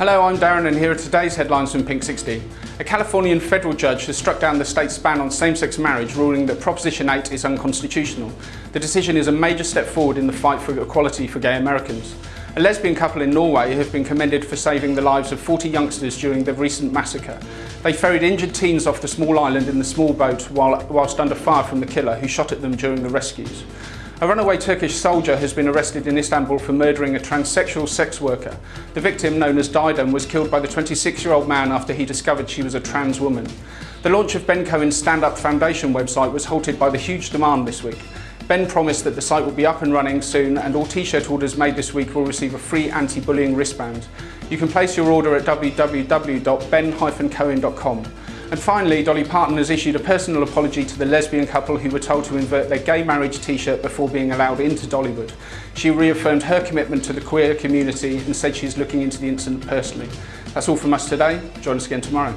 Hello, I'm Darren and here are today's headlines from Pink 60. A Californian federal judge has struck down the state's ban on same-sex marriage, ruling that Proposition 8 is unconstitutional. The decision is a major step forward in the fight for equality for gay Americans. A lesbian couple in Norway have been commended for saving the lives of 40 youngsters during the recent massacre. They ferried injured teens off the small island in the small boat while, whilst under fire from the killer who shot at them during the rescues. A runaway Turkish soldier has been arrested in Istanbul for murdering a transsexual sex worker. The victim, known as Didem, was killed by the 26-year-old man after he discovered she was a trans woman. The launch of Ben Cohen's Stand Up Foundation website was halted by the huge demand this week. Ben promised that the site will be up and running soon and all t-shirt orders made this week will receive a free anti-bullying wristband. You can place your order at www.ben-cohen.com. And finally, Dolly Parton has issued a personal apology to the lesbian couple who were told to invert their gay marriage t-shirt before being allowed into Dollywood. She reaffirmed her commitment to the queer community and said she is looking into the incident personally. That's all from us today. Join us again tomorrow.